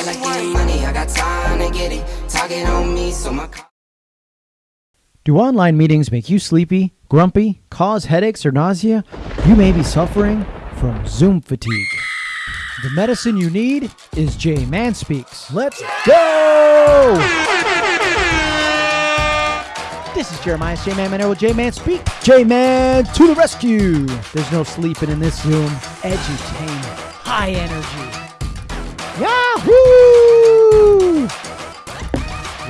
I like getting money, I got time to get it. Target on me, so my. Do online meetings make you sleepy, grumpy, cause headaches or nausea? You may be suffering from Zoom fatigue. The medicine you need is J Man Speaks. Let's go! This is Jeremiah J Man Manero with J Man Speak. J Man to the rescue. There's no sleeping in this Zoom. Edutainment, high energy. Yahoo!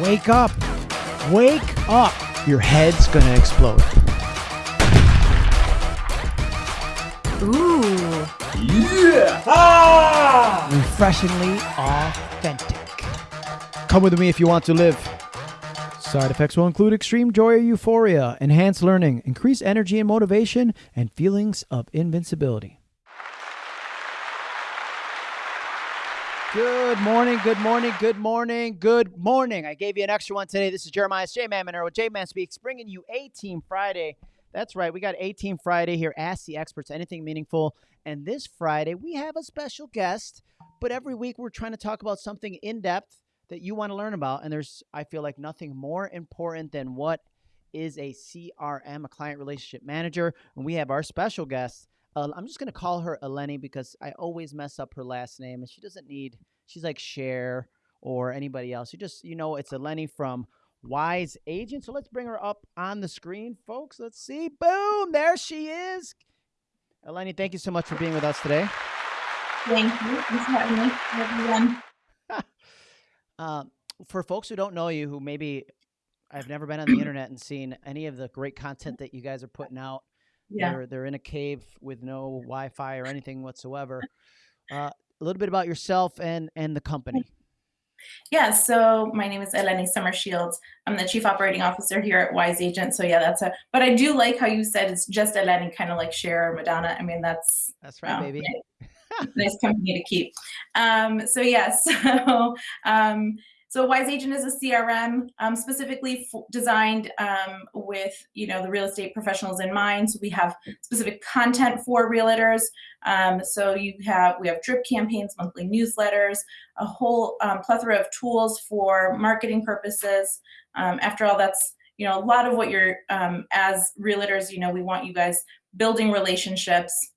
Wake up. Wake up. Your head's gonna explode. Ooh. Yeah! Ah! Refreshingly authentic. Come with me if you want to live. Side effects will include extreme joy or euphoria, enhanced learning, increased energy and motivation, and feelings of invincibility. Good morning, good morning, good morning, good morning. I gave you an extra one today. This is Jeremiah J Man with J Man Speaks, bringing you A Team Friday. That's right, we got A Team Friday here. Ask the experts anything meaningful. And this Friday, we have a special guest, but every week we're trying to talk about something in depth that you want to learn about. And there's, I feel like, nothing more important than what is a CRM, a client relationship manager. And we have our special guest. Uh, I'm just going to call her Eleni because I always mess up her last name, and she doesn't need. She's like Cher or anybody else. You just, you know, it's Eleni from Wise Agent. So let's bring her up on the screen, folks. Let's see. Boom! There she is. Eleni, thank you so much for being with us today. Thank you. Thanks for having me, everyone. Uh, for folks who don't know you, who maybe I've never been on the internet and seen any of the great content that you guys are putting out, Yeah. they're they're in a cave with no Wi-Fi or anything whatsoever. Uh, a little bit about yourself and and the company. Yeah. So my name is Eleni Sommerschield. I'm the chief operating officer here at Wise Agent. So yeah, that's a. But I do like how you said it's just Eleni, kind of like Cher or Madonna. I mean, that's That's right, um, baby. nice company to keep. Um, so yeah, so um, so Wise Agent is a CRM um, specifically designed um, with you know the real estate professionals in mind. So we have specific content for realtors. Um, so you have we have drip campaigns, monthly newsletters, a whole um, plethora of tools for marketing purposes. Um, after all, that's you know a lot of what you're um, as realtors. You know we want you guys building relationships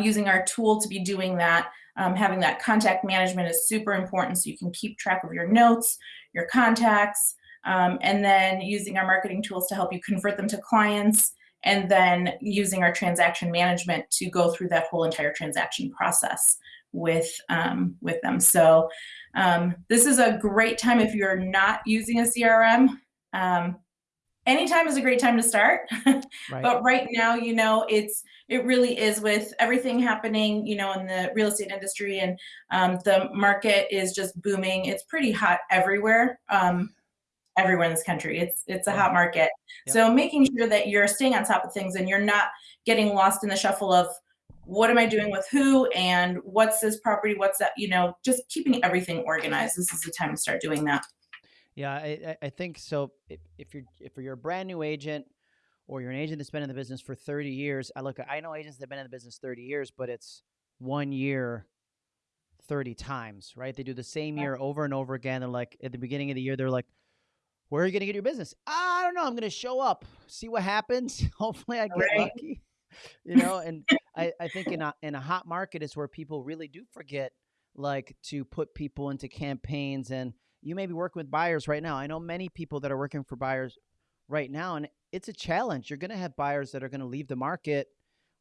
using our tool to be doing that. Um, having that contact management is super important so you can keep track of your notes, your contacts, um, and then using our marketing tools to help you convert them to clients, and then using our transaction management to go through that whole entire transaction process with um, with them. So um, this is a great time if you're not using a CRM. Anytime is a great time to start. Right. but right now you know it's it really is with everything happening you know in the real estate industry and um, the market is just booming. It's pretty hot everywhere. Um, everywhere in this country. It's it's a hot market. Yep. so making sure that you're staying on top of things and you're not getting lost in the shuffle of what am i doing with who and what's this property what's that you know just keeping everything organized. This is the time to start doing that Yeah, I, I- I think so. If, if you're if you're a brand new agent, or you're an agent that's been in the business for 30 years, I look. I know agents that've been in the business 30 years, but it's one year, 30 times, right? They do the same year over and over again. They're like at the beginning of the year, they're like, "Where are you gonna get your business? I don't know. I'm gonna show up, see what happens. Hopefully, I get Right. lucky." You know, and I, I think in a in a hot market is where people really do forget like to put people into campaigns and you may be working with buyers right now. I know many people that are working for buyers right now, and it's a challenge. You're going to have buyers that are going to leave the market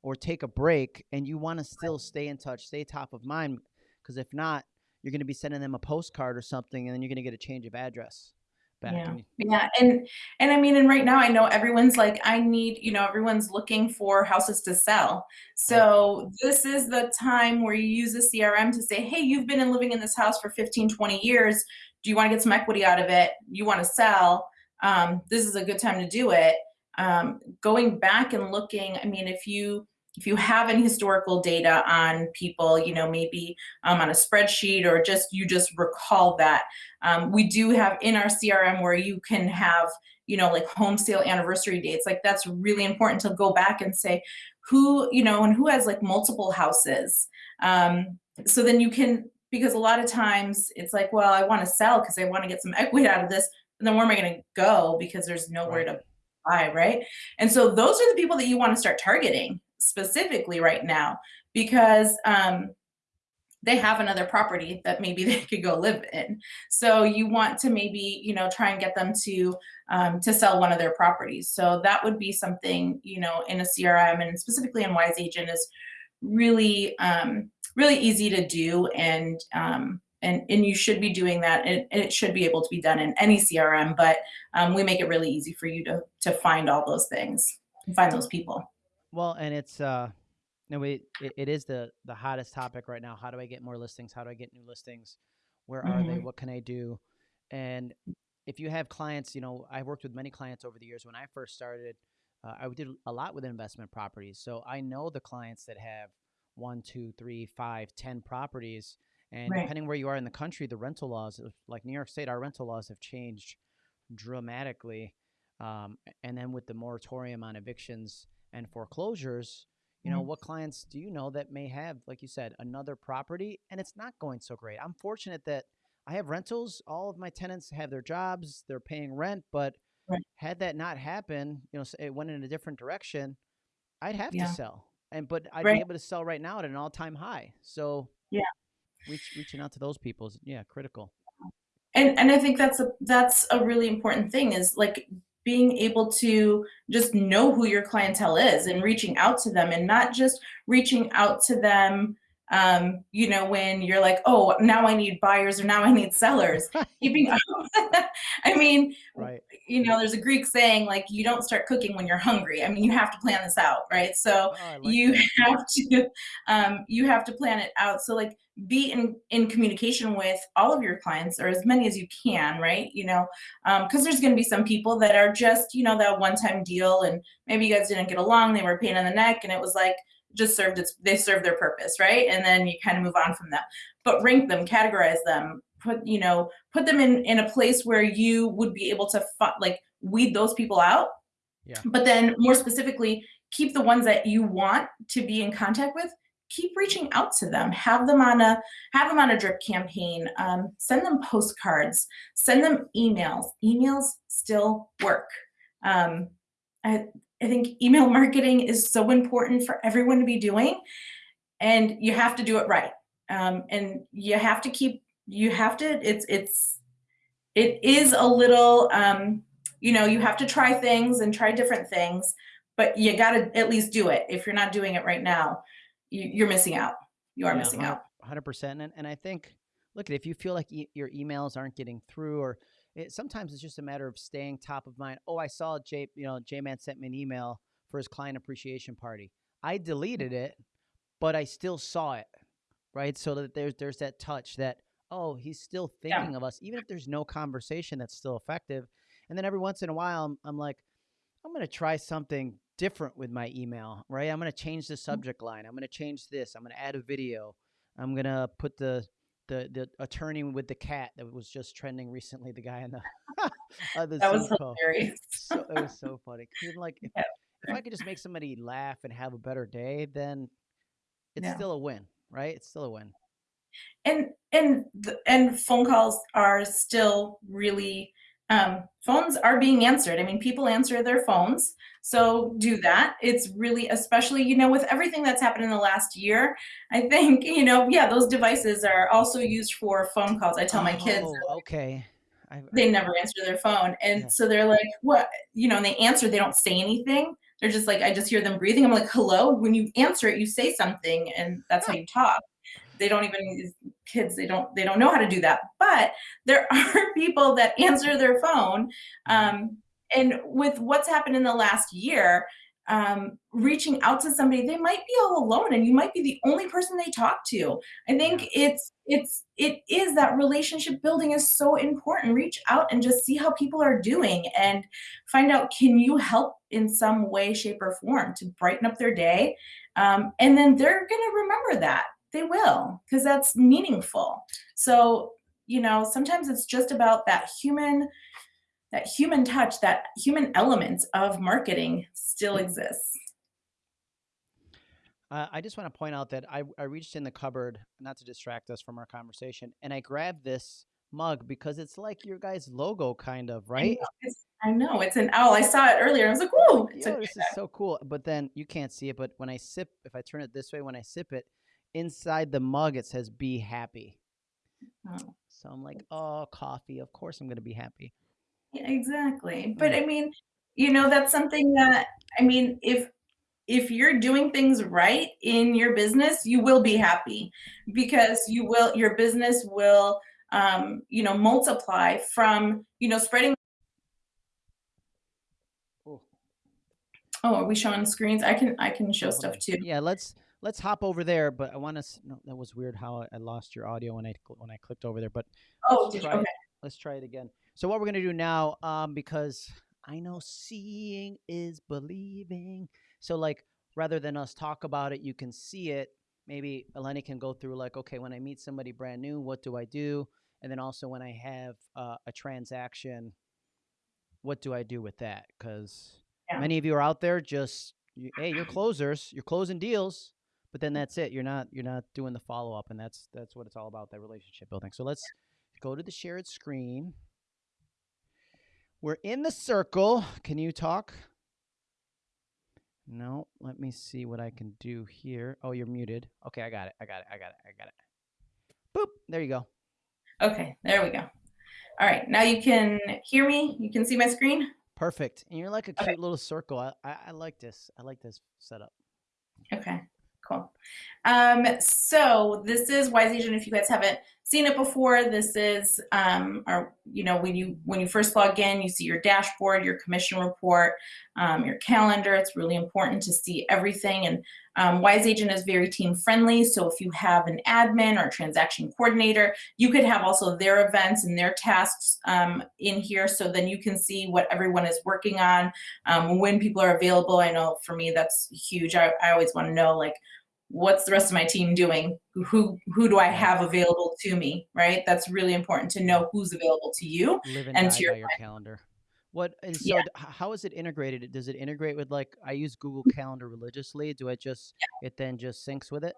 or take a break, and you want to still stay in touch, stay top of mind, because if not, you're going to be sending them a postcard or something, and then you're going to get a change of address back. Yeah. and Yeah, and and I mean, and right now I know everyone's like, I need, you know, everyone's looking for houses to sell. So this is the time where you use a CRM to say, hey, you've been in living in this house for 15, 20 years. Do you want to get some equity out of it? You want to sell? Um, this is a good time to do it. Um, going back and looking, I mean, if you if you have any historical data on people, you know, maybe um, on a spreadsheet or just you just recall that um, we do have in our CRM where you can have, you know, like home sale anniversary dates. Like that's really important to go back and say who, you know, and who has like multiple houses. Um, so then you can because a lot of times it's like, well, I want to sell because I want to get some equity out of this. And then where am I going to go because there's nowhere Right. to buy, right? And so those are the people that you want to start targeting specifically right now because um, they have another property that maybe they could go live in. So you want to maybe you know try and get them to um, to sell one of their properties. So that would be something you know in a CRM and specifically in Wise Agent is really um, really easy to do and um, and and you should be doing that and it, should be able to be done in any crm but um, we make it really easy for you to to find all those things and find those people Well, and it's uh no we it, it is the the hottest topic right now. How do I get more listings? How do I get new listings? Where are they? Mhm. What can I do? And if you have clients, you know, I worked with many clients over the years. When I first started, uh, I did a lot with investment properties. So I know the clients that have one, two, three, five, ten properties. And right depending where you are in the country, the rental laws, like New York State, our rental laws have changed dramatically. Um, and then with the moratorium on evictions and foreclosures, you know, Mhm. what clients do you know that may have, like you said, another property and it's not going so great? I'm fortunate that I have rentals. All of my tenants have their jobs, they're paying rent. But right had that not happened, you know, it went in a different direction, I'd have to sell. And but I'd be able to sell right now at an all time high. So yeah reach, reaching out to those people is yeah critical. and and i think that's a that's a really important thing is like being able to just know who your clientele is and reaching out to them and not just reaching out to them um, you know when you're like oh now i need buyers or now i need sellers keeping i mean right. you know there's a greek saying like you don't start cooking when you're hungry. I mean you have to plan this out right? So Oh, like you that. have to um, you have to plan it out. So like be in in communication with all of your clients or as many as you can right? You know because there's going to be some people that are just you know that one time deal and maybe you guys didn't get along they were a pain in the neck and it was like just served its they served their purpose right? And then you kind of move on from them but rank them categorize them put you know put them in in a place where you would be able to like weed those people out. Yeah. but then more specifically keep the ones that you want to be in contact with keep reaching out to them. Have them on a have them on a drip campaign um, send them postcards send them emails. Emails still work. Um, I, I think email marketing is so important for everyone to be doing and you have to do it right. Um, and you have to keep you have to it's it's it is a little um, you know you have to try things and try different things but you got to at least do it if you're not doing it right now you, you're missing out you are Yeah, missing out hundred percent. And and I think, look, if you feel like e- your emails aren't getting through, or it, sometimes it's just a matter of staying top of mind. Oh, I saw J, you know, J Man sent me an email for his client appreciation party. I deleted it, but I still saw it, right? So that there's there's that touch that oh, he's still yeah thinking of us, even if there's no conversation that's still effective. And then every once in a while, I'm, I'm like, I'm going to try something different with my email, right? I'm going to change the subject line. I'm going to change this. I'm going to add a video. I'm going to put the the the attorney with the cat that was just trending recently, the guy in the uh, the that was hilarious So it was so funny. Like, if, yeah if I could just make somebody laugh and have a better day, then it's yeah still a win, right? It's still a win. And and and phone calls are still really um, phones are being answered. I mean people answer their phones so do that. It's really especially you know with everything that's happened in the last year i think you know yeah those devices are also used for phone calls. I tell my kids Oh, okay. I, they never answer their phone and yeah. so they're like what? You know and they answer they don't say anything. They're just like i just hear them breathing. I'm like hello? When you answer it you say something and that's how you talk they don't even kids they don't they don't know how to do that. But there are people that answer their phone um, and with what's happened in the last year um, reaching out to somebody they might be all alone and you might be the only person they talk to. I think it's it's it is that relationship building is so important. Reach out and just see how people are doing and find out can you help in some way shape or form to brighten up their day? Um, and then they're going to remember that they will because that's meaningful so you know sometimes it's just about that human that human touch that human element of marketing still exists Uh, I just want to point out that I, I reached in the cupboard, not to distract us from our conversation, and I grabbed this mug because it's like your guys' logo, kind of, I right? know, it's, I know it's an owl. I saw it earlier. I was like, "Whoa!" It's Yo, this is so cool. But then you can't see it. But when I sip, if I turn it this way, when I sip it, inside the mug it says "Be happy." oh, So I'm like, oh, coffee. Of course I'm gonna be happy. yeah, exactly. But Mm. I mean, you know, that's something that I mean, if if you're doing things right in your business, you will be happy because you will your business will um, you know multiply from you know spreading. Oh, are we showing screens? I can I can show stuff too. Yeah, let's let's hop over there. But I want to. No, that was weird how I- I lost your audio when I when I clicked over there. But Oh, let's try it. Okay. Let's try it again. So what we're gonna do now, um, because I know seeing is believing. So like, rather than us talk about it, you can see it. Maybe Eleni can go through like, okay, when I meet somebody brand new, what do I do? And then also when I have uh, a transaction, what do I do with that? Because Yeah. many of you are out there just, you, hey, you're closers, you're closing deals, but then mm. that's it. You're not you're not doing the follow up, and that's that's what it's all about, that relationship building. So let's go to the shared screen. We're in the circle. Can you talk? No, let me see what I can do here. Oh, you're muted. Okay, I got it. I got it. I got it. I got it. Boop. There you go. Okay, there we go. All right, now you can hear me. You can see my screen. Perfect. And you're like a Okay. cute little circle. I, I, I like this. I like this setup. Okay, cool. Um, so this is Wise Agent. If you guys haven't seen it before, this is um, our, you know, when you when you first log in, you see your dashboard, your commission report, um, your calendar. It's really important to see everything. And um, Wise Agent is very team friendly. So if you have an admin or transaction coordinator, you could have also their events and their tasks um, in here. So then you can see what everyone is working on um, when people are available. I know for me that's huge. I, I always want to know like what's the rest of my team doing? Who who do I have available to me? Right? That's really important to know who's available to you. Live and And to your your calendar. What and so Yeah. how is it integrated? Does it integrate with like I use Google Calendar religiously? Do I just it then just syncs with it?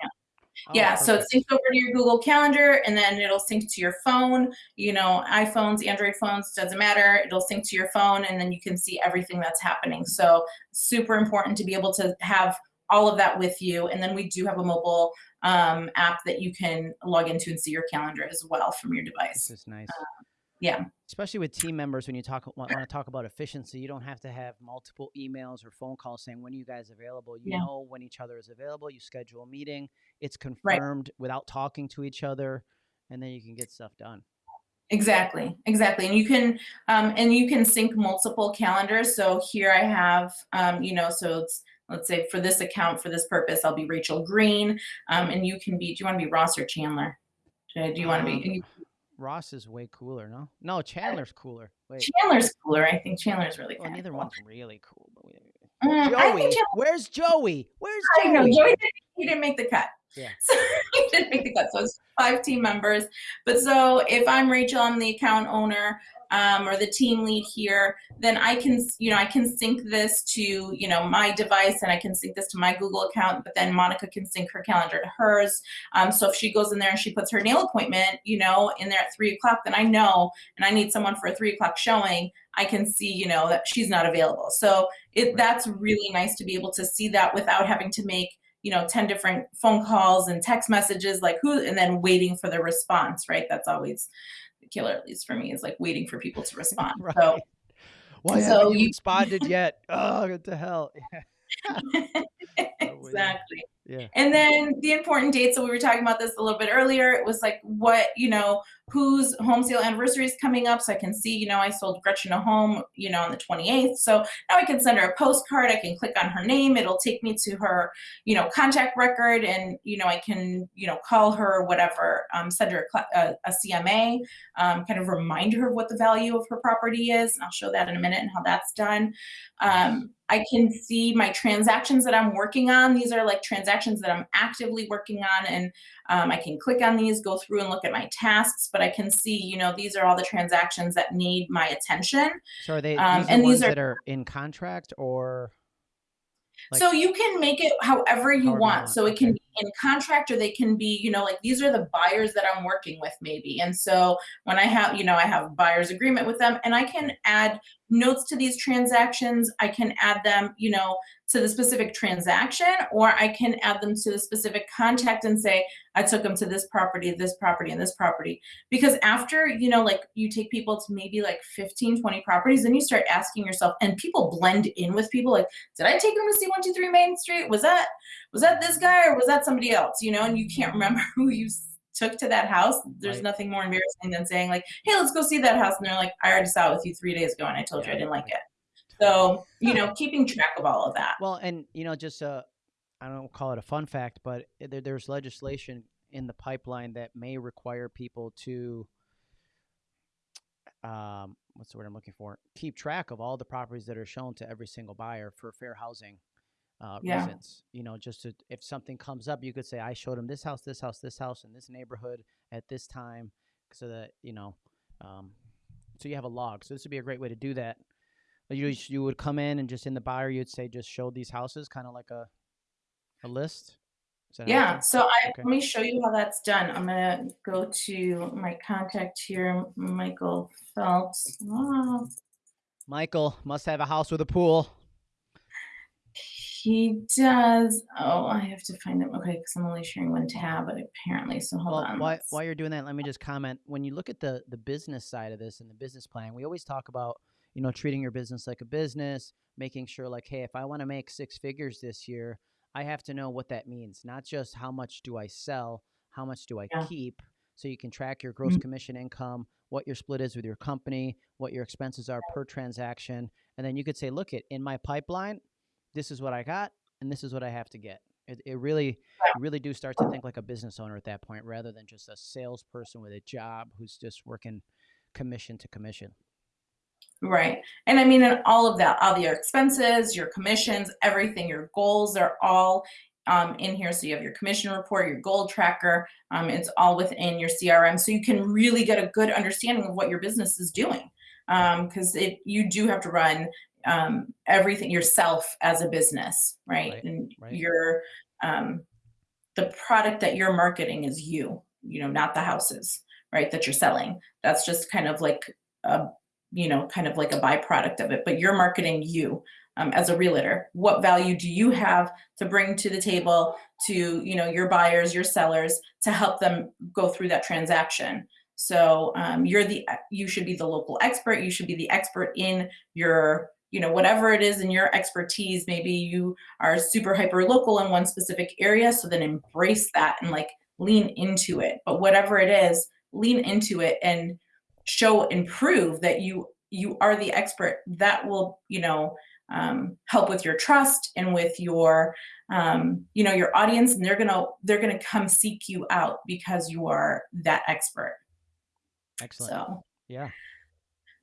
Oh, yeah, so it syncs over to your Google Calendar and then it'll sync to your phone. You know, iPhones, Android phones, doesn't matter. It'll sync to your phone and then you can see everything that's happening. So, super important to be able to have all of that with you. And then we do have a mobile um, app that you can log into and see your calendar as well from your This device. is nice. Yeah, Especially with team members, when you talk want, want to talk about efficiency, you don't have to have multiple emails or phone calls saying when are you guys available. You Yeah. know when each other is available. You schedule a meeting. It's confirmed without talking to each other, and then you can get stuff done. Exactly, exactly. And you can um, and you can sync multiple calendars. So here I have, um, you know, so it's let's say for this account for this purpose, I'll be Rachel Green, um, and you can be. Do you want to be Ross or Chandler? Do you want to Um, be? Ross is way cooler, no? No, Chandler's cooler. Wait, Chandler's cooler. I think Chandler's really well, neither cool. one's really cool. But we, Mm, Joey, where's Joey? Where's I know Joey? Joey didn't, he didn't make the cut. Yeah. So he didn't make the cut. So it's five team members. But so if I'm Rachel, I'm the account owner um, or the team lead here, then I can, you know, I can sync this to, you know, my device and I can sync this to my Google account, but then Monica can sync her calendar to hers. Um, so if she goes in there and she puts her nail appointment, you know, in there at three o'clock, then I know, and I need someone for a three o'clock showing, I can see, you know, that she's not available. So it, that's really nice to be able to see that without having to make, you know, 10 different phone calls and text messages, like who, and then waiting for the response, right? That's always killer, at least for me, is like waiting for people to respond. right. So Why so haven't you you- responded yet? Oh, what the hell? exactly. Yeah. And then the important dates. So we were talking about this a little bit earlier. It was like what you know, whose home sale anniversary is coming up, so I can see. You know, I sold Gretchen a home. You know, on the 28th. So now I can send her a postcard. I can click on her name. It'll take me to her, you know, contact record, and you know, I can you know call her whatever. Um, send her a, a, a CMA. Um, kind of remind her of what the value of her property is, and I'll show that in a minute and how that's done. Um, I can see my transactions that I'm working on. These are like transactions that I'm actively working on, and um, I can click on these, go through and look at my tasks. But I can see, you know, these are all the transactions that need my attention. So are they Um, these and these are- that are in contract or Like- so you can make it however you However want. want, So it okay. can be in contract or they can be, you know, like these are the buyers that I'm working with maybe. And so when I have, you know, I have buyer's agreement with them and I can add notes to these transactions. I can add them, you know, to the specific transaction or I can add them to the specific contact and say, I took them to this property, this property, and this property. Because after, you know, like you take people to maybe like 15, 20 properties, then you start asking yourself, and people blend in with people like, did I take them to see 123 Main Street? Was that was that this guy or was that somebody else? You know, and you can't mm-hmm. remember who you took to that house. There's Right. nothing more embarrassing than saying like, hey, let's go see that house. And they're like, I already saw it with you three days ago and I told you I didn't like it. So, you know, keeping track of all of that. Well, and you know, just uh, I don't call it a fun fact, but there, there's legislation in the pipeline that may require people to, um, what's the word I'm looking for? Keep track of all the properties that are shown to every single buyer for fair housing uh, Yeah. reasons. You know, just to, if something comes up, you could say, I showed them this house, this house, this house, in this neighborhood at this time, so that you know, um, so you have a log. So this would be a great way to do that. You you would come in and just in the buyer you'd say just show these houses, kind of like a a list. Is that how Yeah, so I, Okay. let me show you how that's done. I'm gonna go to my contact here, Michael Phelps. Oh. Michael must have a house with a pool. he does. Oh, I have to find him. Okay, because I'm only sharing one tab, but apparently, so hold well, on. while, while you're doing that, let me just comment. When you look at the the business side of this and the business plan, we always talk about you know treating your business like a business, making sure like, hey, if I want to make six figures this year, I have to know what that means. Not just how much do I sell, how much do I Yeah. keep, so you can track your gross Mhm. commission income, what your split is with your company, what your expenses are per transaction, and then you could say, look, it in my pipeline, this is what I got, and this is what I have to get. It, it really you really do start to think like a business owner at that point rather than just a salesperson with a job who's just working commission to commission. Right. And I mean, and all of that, all your expenses, your commissions, everything, your goals are all um, in here. So you have your commission report, your goal tracker. Um, it's all within your CRM. So you can really get a good understanding of what your business is doing. Because it you do have to run um, everything yourself as a business, right? Right, And right. your um, the product that you're marketing is you, you know, not the houses, right? That you're selling. That's just kind of like a you know, kind of like a byproduct of it, but you're marketing you um, as a realtor. What value do you have to bring to the table to, you know, your buyers, your sellers to help them go through that transaction? So um, you're the, you should be the local expert. You should be the expert in your, you know, whatever it is in your expertise. Maybe you are super hyper local in one specific area. So then embrace that and like lean into it. But whatever it is, lean into it and show and prove that you you are the expert that will you know um, help with your trust and with your um, you know your audience and they're gonna they're gonna come seek you out because you are that expert Excellent. so Yeah.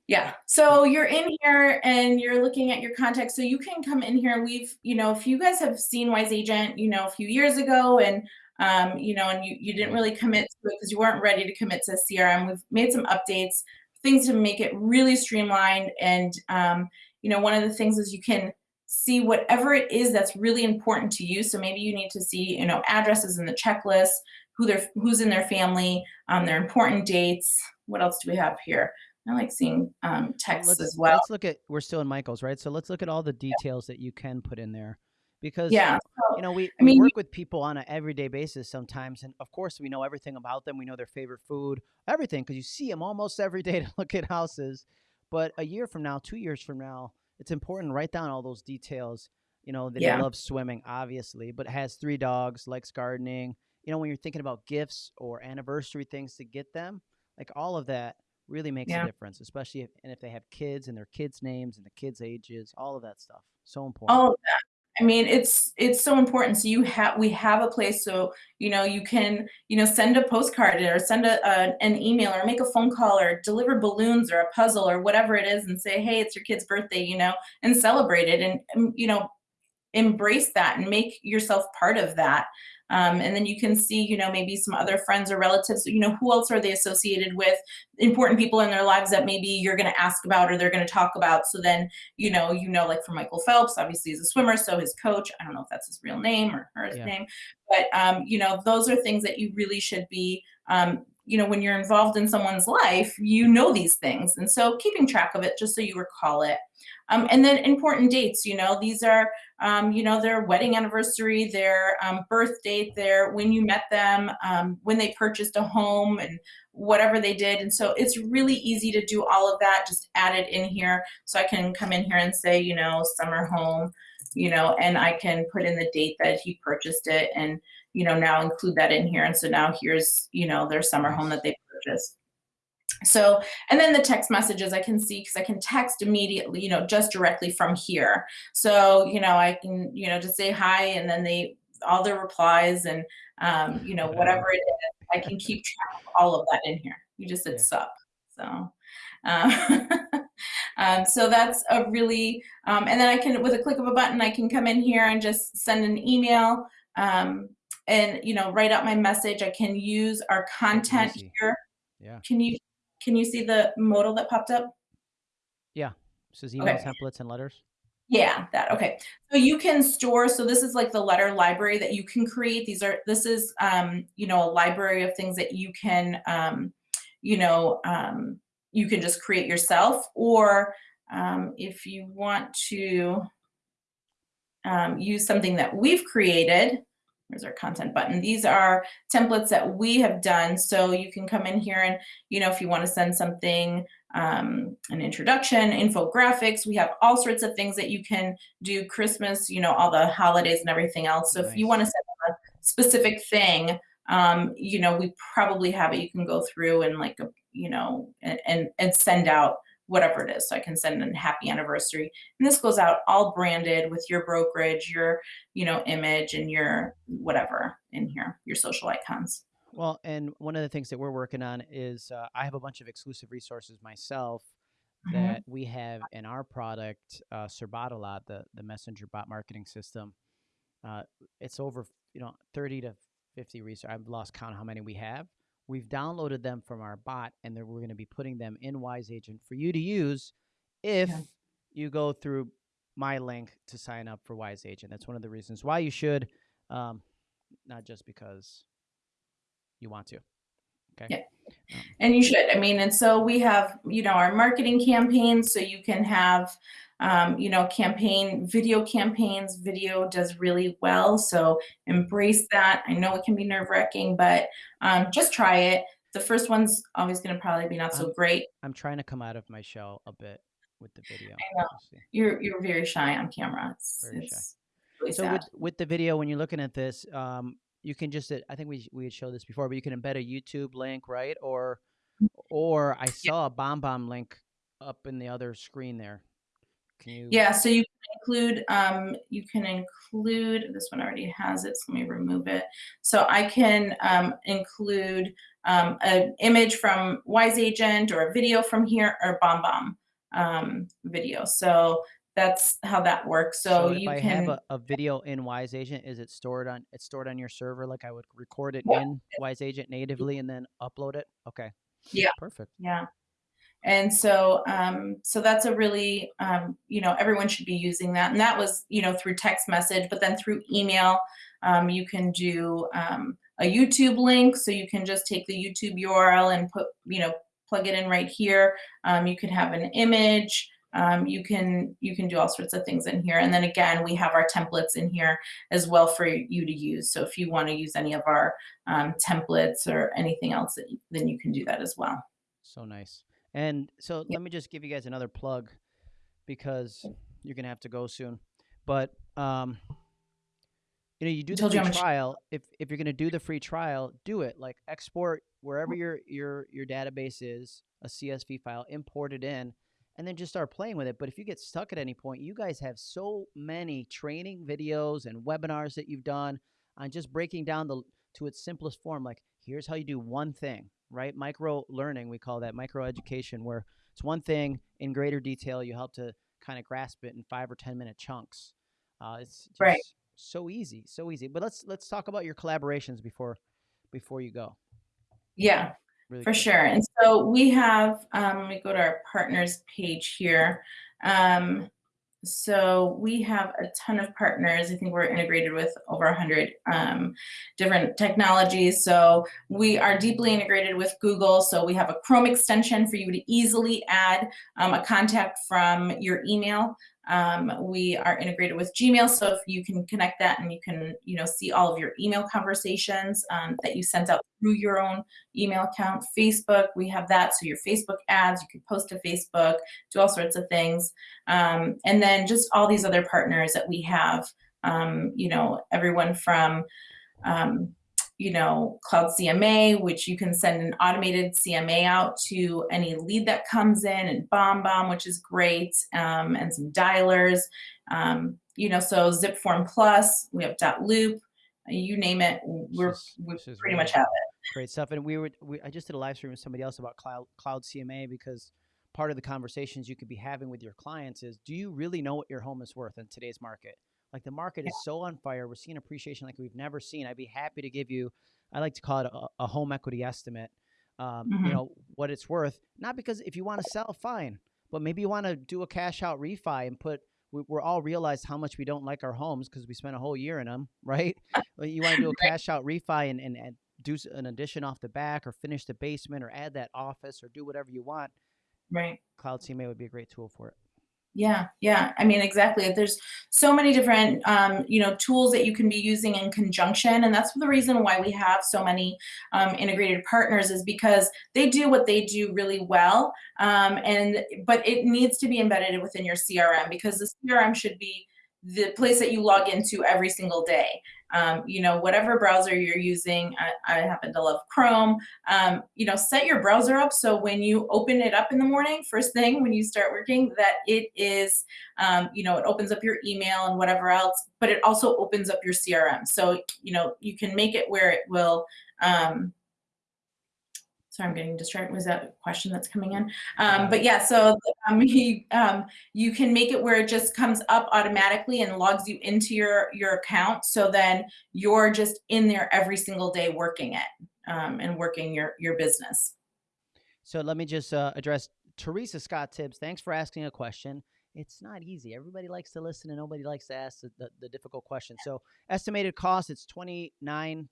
yeah. So you're in here and you're looking at your contact. So you can come in here. We've, you know, if you guys have seen Wise Agent, you know, a few years ago and um, you know, and you, you didn't really commit to it because you weren't ready to commit to CRM. We've made some updates, things to make it really streamlined. And um, you know, one of the things is you can see whatever it is that's really important to you. So maybe you need to see, you know, addresses in the checklist, who they're who's in their family, um, their important dates. What else do we have here? I like seeing um, texts let's, as well. Let's look at we're still in Michael's, right? So let's look at all the details that you can put in there. Because Yeah. you know, we, I we work with people on an everyday basis sometimes, and of course, we know everything about them. We know their favorite food, everything, because you see them almost every day to look at houses. But a year from now, two years from now, it's important to write down all those details. You know, that Yeah. loves swimming, obviously, but has three dogs, likes gardening. You know, when you're thinking about gifts or anniversary things to get them, like all of that really makes Yeah. a difference, especially if and if they have kids and their kids' names and the kids' ages, all of that stuff. So important. all of that. I mean, it's it's so important. So you have we have a place so you know you can you know send a postcard or send a, a an email or make a phone call or deliver balloons or a puzzle or whatever it is and say hey it's your kid's birthday you know and celebrate it and, and you know embrace that and make yourself part of that Um, and then you can see, you know, maybe some other friends or relatives, you know, who else are they associated with? Important people in their lives that maybe you're going to ask about or they're going to talk about. So then, you know, you know, like for Michael Phelps, obviously he's a swimmer, so his coach, I don't know if that's his real name or her Yeah. name, but um, you know, those are things that you really should be um, you know, when you're involved in someone's life, you know these things. And so keeping track of it just so you recall it. Um, and then important dates, you know, these are, um, you know, their wedding anniversary, their um, birth date, their when you met them, um, when they purchased a home and whatever they did. And so it's really easy to do all of that, just add it in here. So I can come in here and say, you know, summer home, you know, and I can put in the date that he purchased it and, you know, now include that in here. And so now here's, you know, their summer home that they purchased. So, and then the text messages I can see because I can text immediately, you know, just directly from here. So, you know, I can, you know, just say hi and then they, all their replies and, um, you know, whatever it is, I can keep track of all of that in here. You just said Yeah. sup. So, um, um, so that's a really, um, and then I can, with a click of a button, I can come in here and just send an email um, and, you know, write out my message. I can use our content here. Yeah. Can you, can you see the modal that popped up? This is email Okay. templates and letters. Yeah, that okay. So you can store. So this is like the letter library that you can create. These are this is um, you know a library of things that you can um, you know um, you can just create yourself, or um, if you want to um, use something that we've created. There's our content button. These are templates that we have done. So you can come in here and, you know, if you want to send something, um, an introduction, infographics, we have all sorts of things that you can do Christmas, you know, all the holidays and everything else. So if you want to send a specific thing, um, you know, we probably have it. You can go through and like, you know, and, and, and send out whatever it is. So I can send a happy anniversary. And this goes out all branded with your brokerage, your, you know, image and your whatever in here, your social icons. Well, and one of the things that we're working on is uh, I have a bunch of exclusive resources myself Mhm. that we have in our product, uh, Serbatalot, the the messenger bot marketing system. Uh, it's over, you know, thirty to fifty resources. I've lost count how many we have. We've downloaded them from our bot, and then we're going to be putting them in Wise Agent for you to use if Yeah. you go through my link to sign up for Wise Agent. That's one of the reasons why you should, um, not just because you want to. Okay. Yeah. And you should. I mean, and so we have, you know, our marketing campaigns. So you can have, um, you know, campaign video campaigns. Video does really well. So embrace that. I know it can be nerve wracking, but um, just try it. The first one's always going to probably be not so Um, great. I'm trying to come out of my shell a bit with the video. I know. You're you're very shy on camera. It's, Very shy. really So sad. with with the video, when you're looking at this, um, you can just uh, I think we we had showed this before, but you can embed a YouTube link, right? Or or I saw a BombBomb link up in the other screen there. Can you? Yeah, so you can include, um, you can include, this one already has it, so let me remove it. So I can um, include um, an image from Wise Agent or a video from here or BombBomb um, video. So that's how that works. So, if you I can, have a, a video in Wise Agent, is it stored on? It's stored on your server, like I would record it Yeah. in Wise Agent natively and then upload it. Okay. Yeah. Perfect. yeah. And so, um, so that's a really, um, you know, everyone should be using that. And that was, you know, through text message, but then through email, um, you can do um, a YouTube link. So you can just take the YouTube URL and put, you know, plug it in right here. Um, you can have an image. Um, you can you can do all sorts of things in here. And then again, we have our templates in here as well for you to use. So if you want to use any of our um, templates or anything else, then you can do that as well. So nice. And so Yeah. let me just give you guys another plug because you're gonna have to go soon. But um, you know, you do the free trial. If if you're gonna do the free trial, do it. Like export wherever your your your database is, a CSV file, import it in, and then just start playing with it. But if you get stuck at any point, you guys have so many training videos and webinars that you've done on just breaking down the to its simplest form. Like here's how you do one thing, right? Micro learning, we call that micro education, where it's one thing in greater detail. You help to kind of grasp it in five or ten minute chunks. Uh, it's just, Right. so easy, so easy. But let's let's talk about your collaborations before before you go. Yeah, Really for sure. And so we have, um, let me go to our partners page here. Um, so we have a ton of partners. I think we're integrated with over 100 um, different technologies. So we are deeply integrated with Google. So we have a Chrome extension for you to easily add um, a contact from your email. Um, we are integrated with Gmail, so if you can connect that and you can, you know, see all of your email conversations um, that you sent out through your own email account. Facebook, we have that, so your Facebook ads, you can post to Facebook, do all sorts of things. Um, and then just all these other partners that we have, um, you know, everyone from, um, you know, Cloud CMA, which you can send an automated CMA out to any lead that comes in, and BombBomb, which is great, um, and some dialers. Um, you know, so ZipForm Plus, we have dot .loop, you name it, we're, is- we pretty really much have it. Great stuff. And we were, we, I just did a live stream with somebody else about cloud, cloud CMA because part of the conversations you could be having with your clients is, do you really know what your home is worth in today's market? Like the market is so on fire. We're seeing appreciation like we've never seen. I'd be happy to give you, I like to call it a, a home equity estimate. Um, You Mhm. know what it's worth. Not because if you want to sell, fine, but maybe you want to do a cash out refi and put. We, we're all realized how much we don't like our homes because we spent a whole year in them, right? You want to do a cash out refi and, and, and do an addition off the back or finish the basement or add that office or do whatever you want, Right. Cloud CMA would be a great tool for it. Yeah, yeah. I mean, exactly. There's so many different, um, you know, tools that you can be using in conjunction, and that's the reason why we have so many um, integrated partners is because they do what they do really well, um, and but it needs to be embedded within your CRM because the CRM should be the place that you log into every single day. Um, you know, whatever browser you're using, I, I happen to love Chrome. Um, you know, set your browser up so when you open it up in the morning, first thing when you start working, that it is, um, you know, it opens up your email and whatever else, but it also opens up your CRM. So, you know, you can make it where it will, um, sorry, I'm getting distracted. Was that a question that's coming in? Um, but yeah, so um, you, um, you can make it where it just comes up automatically and logs you into your, your account. So then you're just in there every single day working it um, and working your, your business. So let me just uh, address Teresa Scott Tibbs. Thanks for asking a question. It's not easy. Everybody likes to listen and nobody likes to ask the, the, the difficult question. So estimated cost, it's $29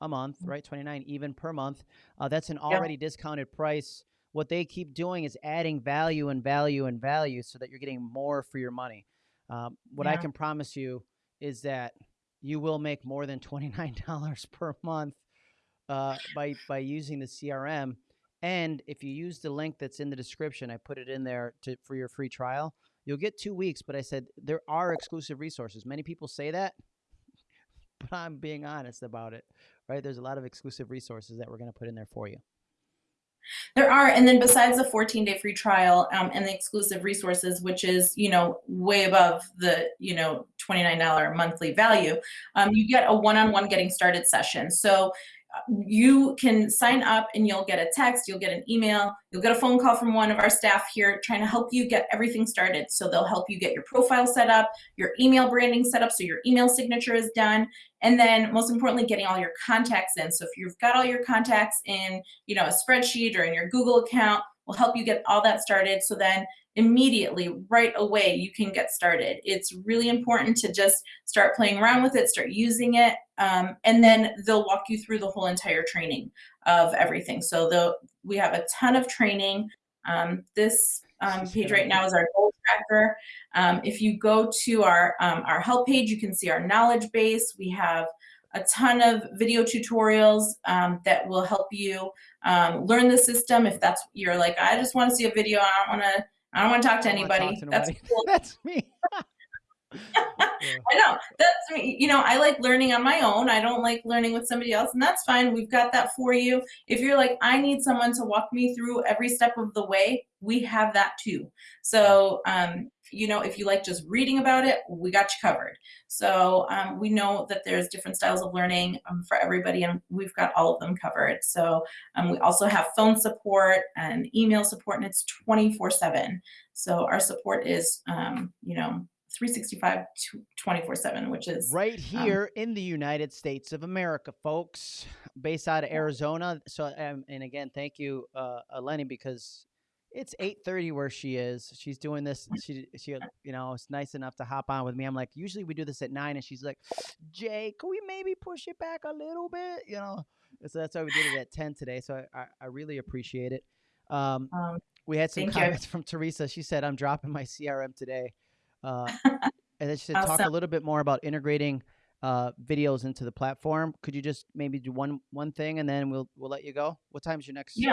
a month, right? 29 even per month. Uh, that's an already discounted price. What they keep doing is adding value and value and value so that you're getting more for your money. Um, what I can promise you is that you will make more than $29 per month uh, by by using the CRM. And if you use the link that's in the description, I put it in there to for your free trial. You'll get two weeks, but I said there are exclusive resources. Many people say that, but I'm being honest about it. Right? There's a lot of exclusive resources that we're going to put in there for you. There are, and then besides the 14 day free trial um, and the exclusive resources, which is, you know, way above the, you know, $29 monthly value, um, you get a one-on-one getting started session. So you can sign up and you'll get a text, you'll get an email, you'll get a phone call from one of our staff here trying to help you get everything started. So they'll help you get your profile set up, your email branding set up so your email signature is done, and then most importantly, getting all your contacts in. So if you've got all your contacts in, you know, a spreadsheet or in your Google account, we'll help you get all that started. So then immediately, right away, you can get started. It's really important to just start playing around with it, start using it, um, and then they'll walk you through the whole entire training of everything. So the, we have a ton of training. Um, this um, page right now is our goal tracker. Um, if you go to our, um, our help page, you can see our knowledge base. We have a ton of video tutorials um, that will help you um, learn the system. If that's you're like, I just want to see a video. I don't want to. I don't want to talk to I don't wanna anybody. talk to That's cool. That's me. I know that's me. You know, I like learning on my own. I don't like learning with somebody else, and that's fine. We've got that for you. If you're like, I need someone to walk me through every step of the way, we have that too. So, um, you know, if you like just reading about it, we got you covered. So um, we know that there's different styles of learning um, for everybody, and we've got all of them covered. So um, we also have phone support and email support, and it's 24/7. So our support is, um, you know, 365 24 7 which is right um, here in the United States of America, folks, based out of Arizona. So, um, and again, thank you, uh, Eleni, because it's 8:30 where she is. She's doing this. She, she, you know, it's nice enough to hop on with me. I'm like, usually we do this at nine, and she's like, Jay, can we maybe push it back a little bit? You know, so that's why we did it at 10 today. So I, I, I really appreciate it. Um, um, we had some thank you. comments from Teresa. She said, "I'm dropping my CRM today," uh, and then she said, "Talk a little bit more about integrating uh, videos into the platform. Could you just maybe do one one thing, and then we'll we'll let you go? What time is your next? Yeah.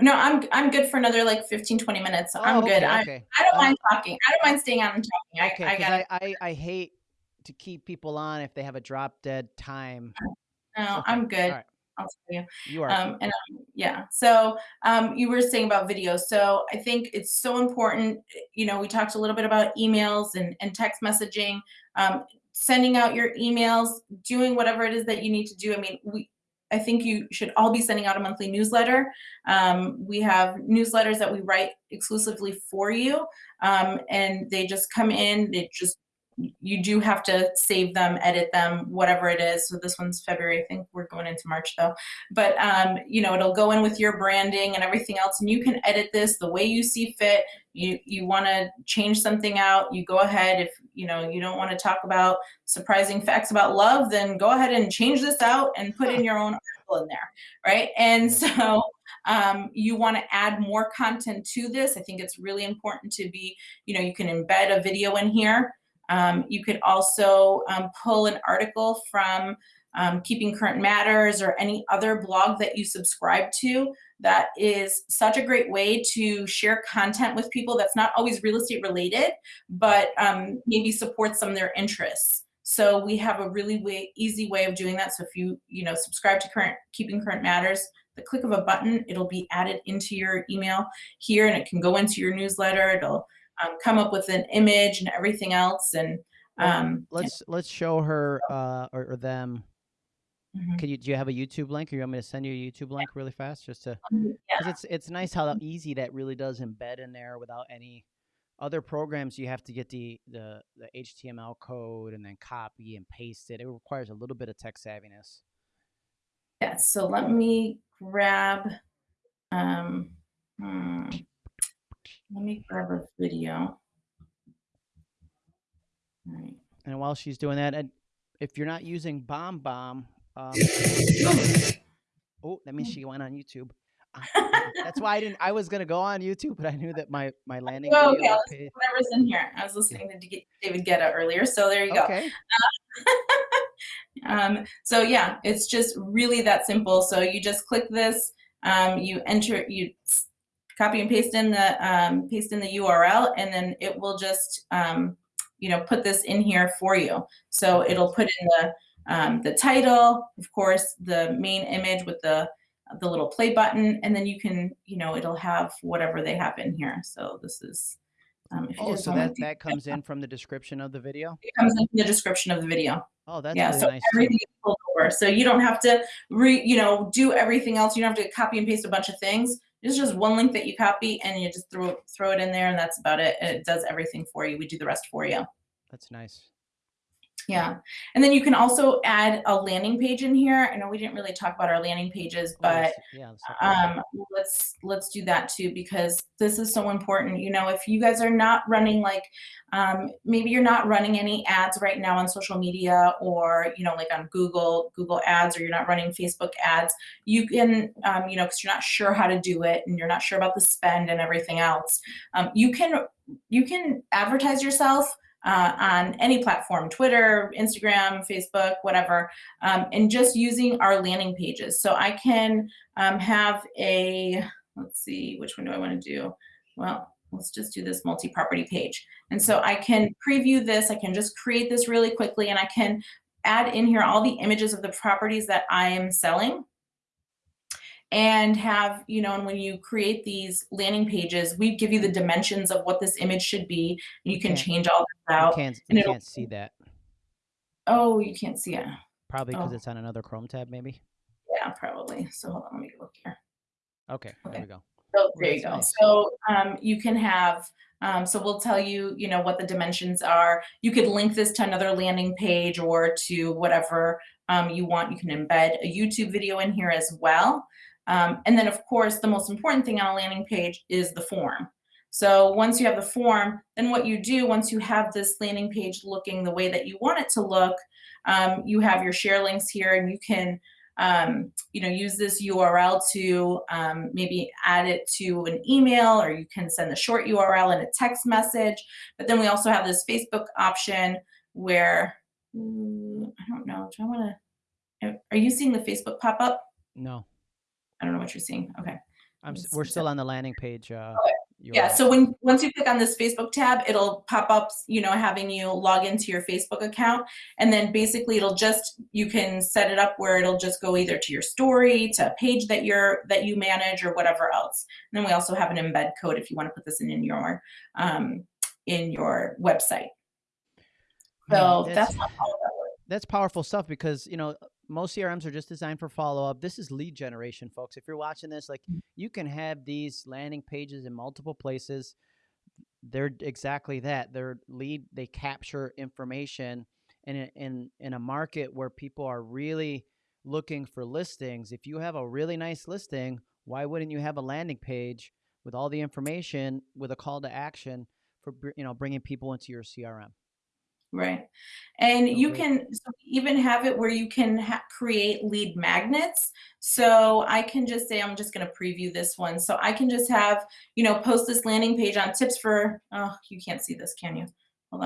No i'm i'm good for another like 15 20 minutes. Oh, i'm good. okay, I, okay. I don't Uh, mind talking. I don't mind staying on and talking. I, Okay, I 'cause got I, I, I hate to keep people on if they have a drop dead time. no Okay, i'm good. right, i'll tell you. You are. um, and um, yeah. So um, you were saying about video so i think it's so important you know we talked a little bit about emails and, and text messaging. Um, sending out your emails doing whatever it is that you need to do. I mean we i think you should all be sending out a monthly newsletter. Um, we have newsletters that we write exclusively for you um, and they just come in they just you do have to save them, edit them, whatever it is. So this one's February. I think we're going into March though. But um, you know, it'll go in with your branding and everything else, and you can edit this the way you see fit. You you want to change something out, you go ahead. If you know you don't want to talk about surprising facts about love, then go ahead and change this out and put in your own article in there, right? And so um, you want to add more content to this. I think it's really important to be, you know, you can embed a video in here. Um, you could also um, pull an article from um, Keeping Current Matters or any other blog that you subscribe to. That is such a great way to share content with people that's not always real estate related, but um, maybe supports some of their interests. So we have a really way, easy way of doing that. So if you you know subscribe to current Keeping Current Matters, the click of a button, it'll be added into your email here, and it can go into your newsletter. It'll um, come up with an image and everything else and um Let's let's show her uh, or, or them. mhm. Can you do you have a YouTube link, or you want me to send you a YouTube link really fast, just to yeah it's it's nice how easy that really does embed in there without any other programs. You have to get the the the HTML code and then copy and paste it. It requires a little bit of tech savviness. yeah so let me grab um hmm, let me grab a video All right. And while she's doing that, and if you're not using BombBomb, um, oh, that means she went on YouTube. Uh, That's why I didn't. I was gonna go on YouTube, but I knew that my my landing Oh, okay, whatever's in here i was listening to david guetta earlier so there you go Okay. um, so yeah, it's just really that simple. So you just click this, um, you enter, you copy and paste in the um, paste in the URL, and then it will just um, you know put this in here for you. So it'll put in the um, the title, of course, the main image with the the little play button, and then you can you know it'll have whatever they have in here. So this is. Um, Oh, so that that comes in from the description of the video. it comes in the description of the video Oh, that's yeah, really so nice. everything is pulled over. So you don't have to re, you know, do everything else. You don't have to copy and paste a bunch of things. It's just one link that you copy and you just throw throw it in there, and that's about it. And it does everything for you. We do the rest for you. That's nice. Yeah, and then you can also add a landing page in here. I know we didn't really talk about our landing pages, Oh, but let's- yeah, let's talk about that. um, let's let's do that too because this is so important. You know, if you guys are not running like, um, maybe you're not running any ads right now on social media or you know like on Google Google Ads or you're not running Facebook ads, you can um, you know because you're not sure how to do it and you're not sure about the spend and everything else. Um, you can you can advertise yourself. Uh, on any platform, Twitter, Instagram, Facebook, whatever, um, and just using our landing pages. So I can um, have a, let's see, which one do I want to do? Well, let's just do this multi-property page. And so I can preview this, I can just create this really quickly and I can add in here all the images of the properties that I am selling and have, you know, and when you create these landing pages, we give you the dimensions of what this image should be. And you can Okay. change all this You out. can't and you can't see that. Oh, you can't see it. Probably because Oh. it's on another Chrome tab, maybe. Yeah, probably. So hold on, let me look here. Okay, there we go. So there you go. Nice. So um, you can have, um, so we'll tell you, you know, what the dimensions are. You could link this to another landing page or to whatever um, you want. You can embed a YouTube video in here as well. Um, and then of course, the most important thing on a landing page is the form. So once you have the form, then what you do once you have this landing page looking the way that you want it to look, um, you have your share links here and you can um, you know, use this URL to um, maybe add it to an email or you can send the short URL in a text message. But then we also have this Facebook option where, mm, I don't know, do I want to, are you seeing the Facebook pop up? No. I don't know what you're seeing. Okay. I'm, we're still on the landing page. Uh, okay yeah so when once you click on this facebook tab it'll pop up you know having you log into your facebook account and then basically it'll just you can set it up where it'll just go either to your story to a page that you're that you manage or whatever else and then we also have an embed code if you want to put this in, in your um, in your website so that's, that's that's powerful stuff because you know most CRMs are just designed for follow up. This is lead generation, folks. If you're watching this, like mm. you can have these landing pages in multiple places. They're exactly that. They're lead. They capture information, and in, in in a market where people are really looking for listings, if you have a really nice listing, why wouldn't you have a landing page with all the information with a call to action for you know bringing people into your CRM? Right. And okay. you can even have it where you can create lead magnets. So I can just say, I'm just going to preview this one. So I can just have, you know, post this landing page on tips for, oh, you can't see this, can you? Hold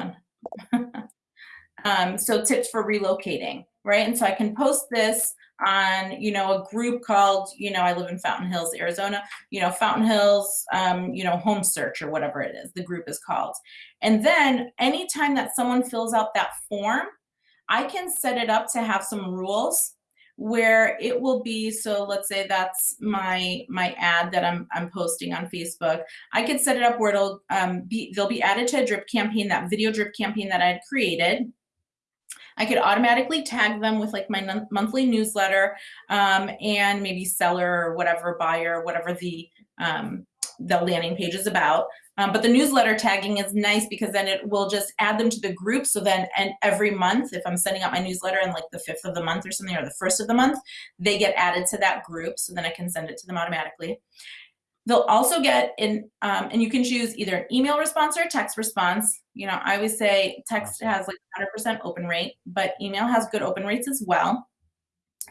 on. um, so tips for relocating, right? And so I can post this on you know a group called you know i live in fountain hills arizona you know fountain hills um, you know home search or whatever it is the group is called. And then anytime that someone fills out that form i can set it up to have some rules where it will be so let's say that's my my ad that i'm i'm posting on facebook. I could set it up where it'll um, be they'll be added to a drip campaign that video drip campaign that i had created I could automatically tag them with like my monthly newsletter um, and maybe seller or whatever buyer, whatever the um, the landing page is about. Um, but the newsletter tagging is nice because then it will just add them to the group. So then, and every month, if I'm sending out my newsletter in like the fifth of the month or something, or the first of the month, they get added to that group. So then I can send it to them automatically. They'll also get in, um, and you can choose either an email response or a text response. You know, I always say text has like 100% open rate, but email has good open rates as well.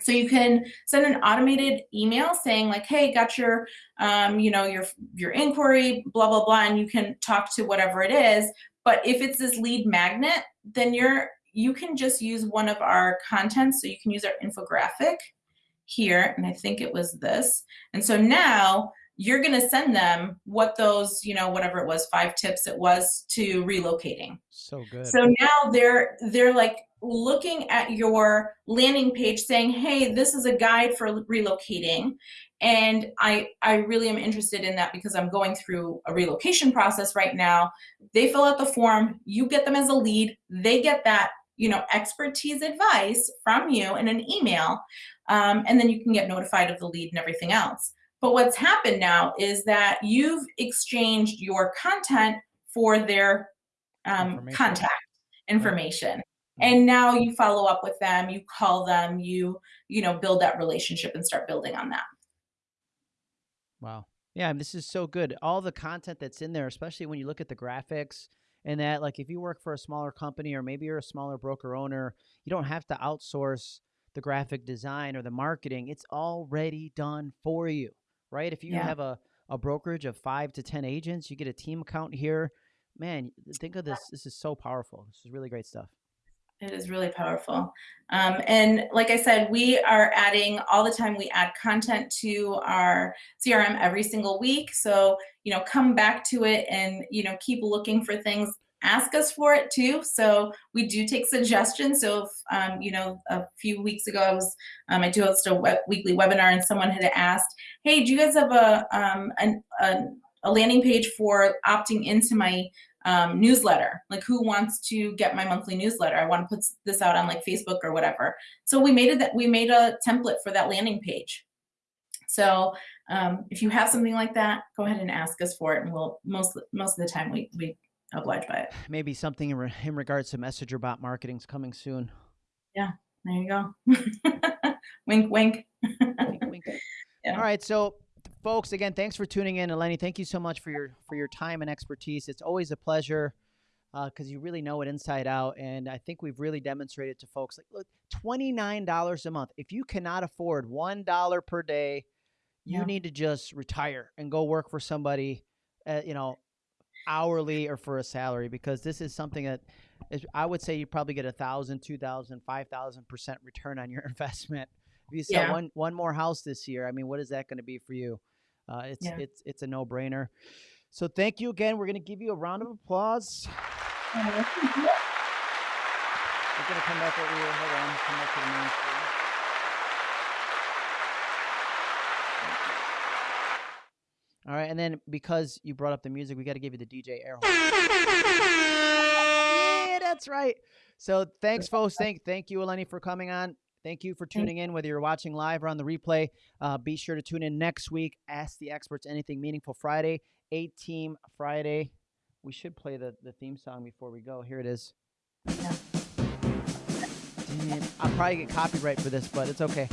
So you can send an automated email saying like, hey, got your, um, you know, your, your inquiry, blah, blah, blah, and you can talk to whatever it is. But if it's this lead magnet, then you're, you can just use one of our contents. So you can use our infographic here, and I think it was this. And so now you're going to send them what those, you know, whatever it was, five tips it was to relocating. So good. So now they're they're like looking at your landing page saying, "Hey, this is a guide for relocating." And I I really am interested in that because I'm going through a relocation process right now. They fill out the form, you get them as a lead, they get that you know expertise advice from you in an email um, and then you can get notified of the lead and everything else but what's happened now is that you've exchanged your content for their um, information. contact information. Right. And now you follow up with them, you call them, you, you know, build that relationship and start building on that. Wow. Yeah, this is so good. All the content that's in there, especially when you look at the graphics and that, like if you work for a smaller company or maybe you're a smaller broker owner, you don't have to outsource the graphic design or the marketing. It's already done for you right? If you yeah. have a, a brokerage of five to 10 agents, you get a team account here. Man, think of this. This is so powerful. This is really great stuff. It is really powerful. Um, and like I said, we are adding all the time, we add content to our CRM every single week. So, you know, come back to it and, you know, keep looking for things ask us for it too. So we do take suggestions. So if, um, you know, a few weeks ago, I was, um, I do host a web, weekly webinar and someone had asked, hey, do you guys have a, um, an, a, landing page for opting into my um, newsletter? Like who wants to get my monthly newsletter? I want to put this out on like Facebook or whatever. So we made it that we made a template for that landing page. So um, if you have something like that, go ahead and ask us for it, and we'll most most of the time we we oblige by it. Maybe something in, re- in regards to messenger bot marketing is coming soon. Yeah, there you go. wink, wink. Wink, wink. Yeah. All right, so folks, again, thanks for tuning in, Eleni. Thank you so much for your for your time and expertise. It's always a pleasure because you really know it inside out, and I think we've really demonstrated to folks like, look, twenty nine dollars a month. If you cannot afford one dollar per day, you Yeah. need to just retire and go work for somebody, uh, you know, hourly or for a salary because this is something that is, I would say you probably get a thousand, two thousand, five thousand percent return on your investment. If you sell Yeah. one one more house this year, I mean, what is that going to be for you? Uh, it's Yeah. it's it's a no brainer. So thank you again. We're going to give you a round of applause. Uh, We're going to come back over here. Hold on. Come back to the main screen. All right, and then because you brought up the music, we got to give you the DJ air horn. Yeah, that's right. So thanks, folks. Thank thank you, Eleni, for coming on. Thank you for tuning in, whether you're watching live or on the replay. Uh, be sure to tune in next week. Ask the experts anything meaningful Friday, eight team Friday. We should play the, the theme song before we go. Here it is. Dang. I'll probably get copyright for this, but it's okay.